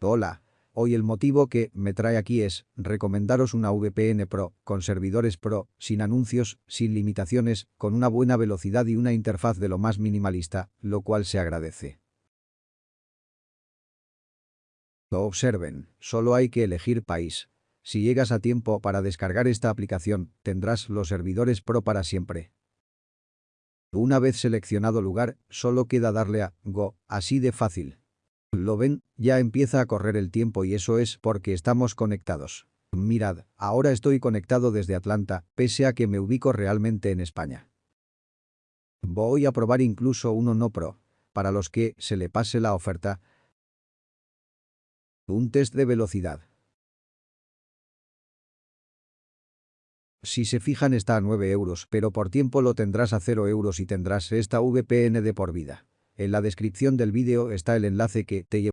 Hola. Hoy el motivo que me trae aquí es recomendaros una VPN Pro, con servidores Pro, sin anuncios, sin limitaciones, con una buena velocidad y una interfaz de lo más minimalista, lo cual se agradece. Observen, solo hay que elegir país. Si llegas a tiempo para descargar esta aplicación, tendrás los servidores Pro para siempre. Una vez seleccionado lugar, solo queda darle a Go, así de fácil. ¿Lo ven? Ya empieza a correr el tiempo y eso es porque estamos conectados. Mirad, ahora estoy conectado desde Atlanta, pese a que me ubico realmente en España. Voy a probar incluso uno no pro. Para los que se le pase la oferta. Un test de velocidad. Si se fijan está a 9 euros, pero por tiempo lo tendrás a 0 euros y tendrás esta VPN de por vida. En la descripción del vídeo está el enlace que te lleva